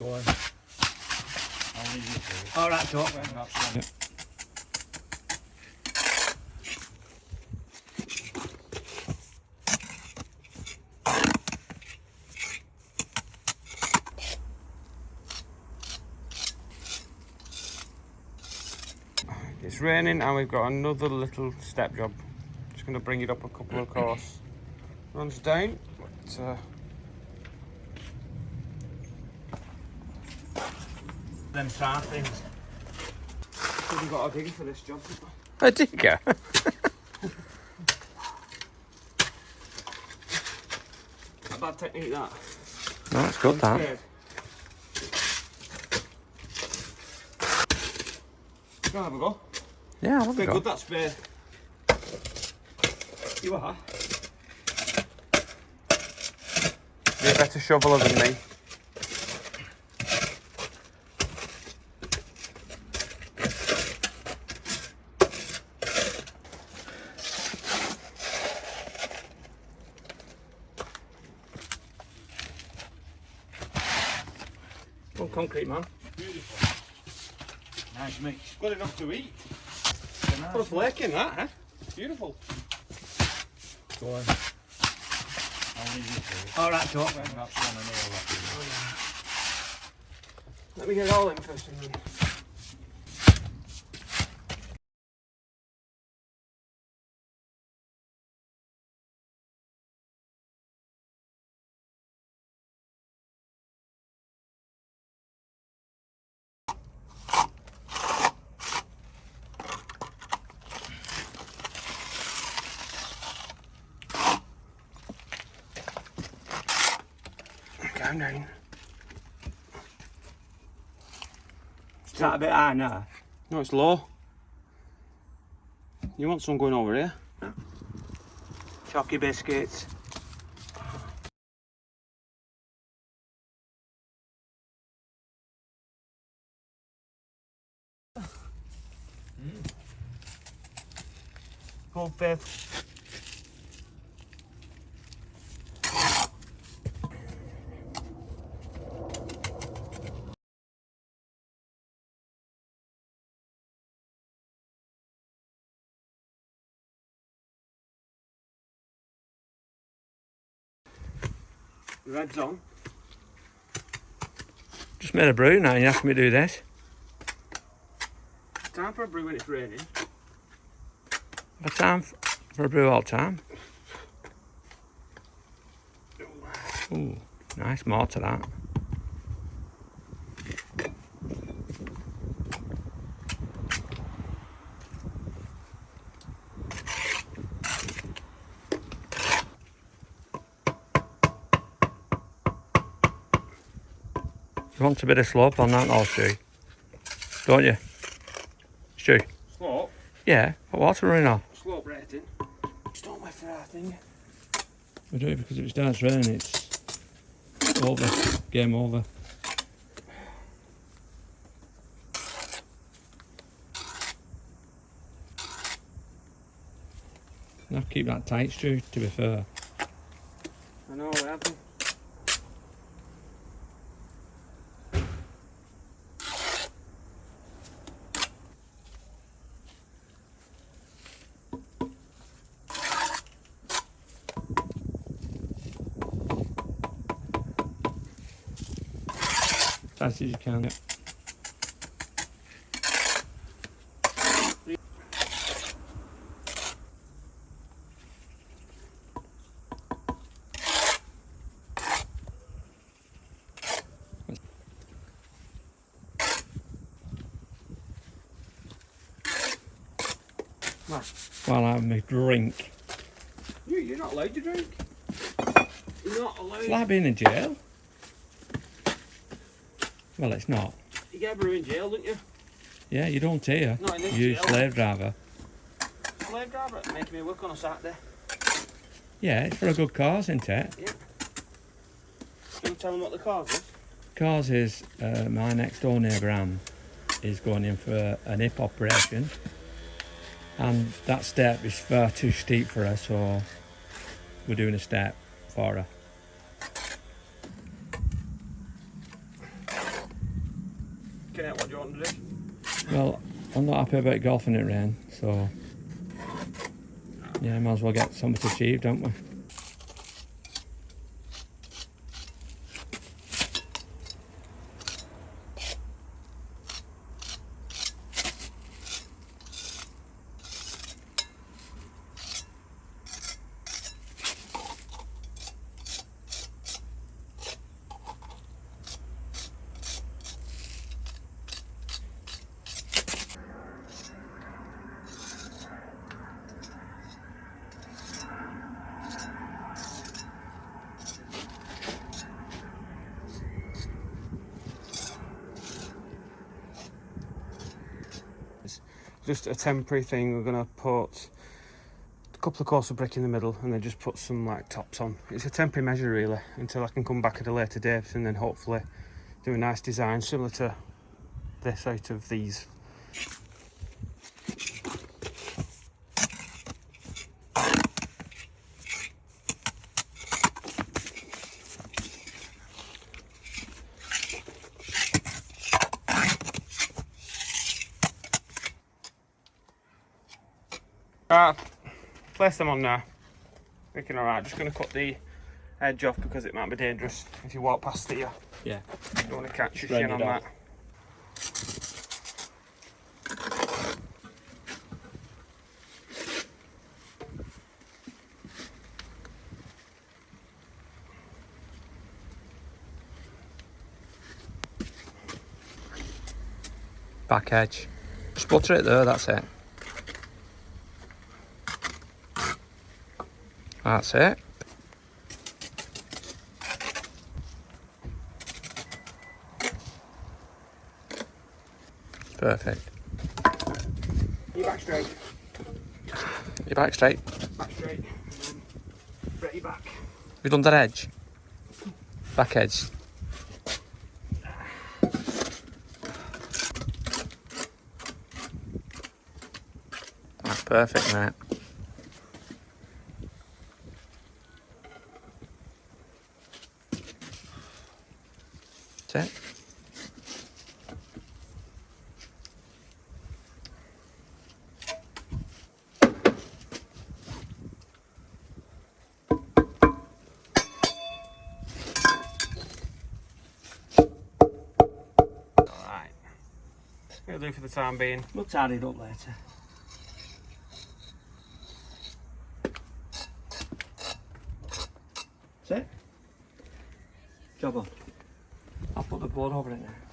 All right, Doc. One. It's raining and we've got another little step job. Just going to bring it up a couple of course. Runs down, but uh, Them star things. we've got a digger for this job. A digger? A bad technique that. No, it's good that. Scared. Go have a go. Yeah, I love Bit it. good that spade. You are. You're a better shoveler than me. Concrete man. Beautiful. Nice mix. Good enough to eat. It's a nice Put a flake in that, huh? Beautiful. Go on. I'll leave you to it. All right, Doc. That's one I know that. Let me get it all in first and then. Down. Is that a bit high now? No, it's low. You want some going over here? No. Chalky biscuits. Full Red's on. Just made a brew now, you ask me to do this. Time for a brew when it's raining. A time for a brew all the time. Ooh, nice more to that. You want a bit of slope on that, all Stu? Don't you? Stu? Slope. Yeah, but water running off. Slope rating. Just don't wait for that thing. We do it because if it starts raining, it's over. Game over. Now keep that tight, Stu, to be fair. I know what happened. Tight as you can. While I have my drink. You, you're not allowed to drink. You're not allowed. Being in jail. Well, it's not. You get brew in jail, don't you? Yeah, you don't here. Not in this You jail. slave driver. Slave driver making me work on a Saturday. Yeah, it's for a good cause, isn't it? Can you tell them what the cause is? Cause is uh, my next door neighbour Anne is going in for an hip operation, and that step is far too steep for her, so we're doing a step for her. looking at what do you want to do? Well, I'm not happy about golfing it rain, so yeah, might as well get something achieved, don't we? Just a temporary thing. We're gonna put a couple of course of brick in the middle and then just put some like tops on. It's a temporary measure really until I can come back at a later date and then hopefully do a nice design similar to this out of these. Right, place them on now. Looking alright, just going to cut the edge off because it might be dangerous if you walk past it. You Yeah. don't want to catch your Spread shin it on out. that. Back edge. Just butter it there, that's it. That's it. Perfect. You back straight, You're back straight. back straight, and then ready back. We've done that edge. Back edge. That's perfect, mate. That's it. Alright. It'll do for the time being. We'll tidy it up later. That's it. Job on. I'll put the board over it now.